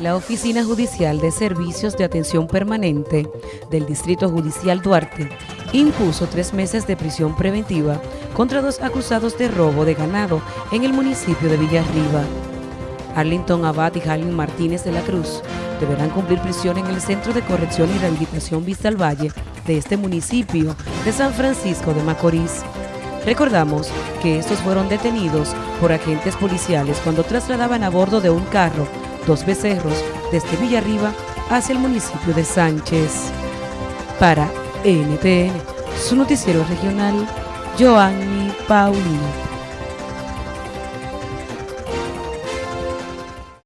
La Oficina Judicial de Servicios de Atención Permanente del Distrito Judicial Duarte impuso tres meses de prisión preventiva contra dos acusados de robo de ganado en el municipio de Villarriba. Arlington Abad y Jalín Martínez de la Cruz deberán cumplir prisión en el Centro de Corrección y Rehabilitación Vista al Valle de este municipio de San Francisco de Macorís. Recordamos que estos fueron detenidos por agentes policiales cuando trasladaban a bordo de un carro dos becerros desde Villarriba hacia el municipio de Sánchez. Para NTN, su noticiero regional, Joanny Paulino.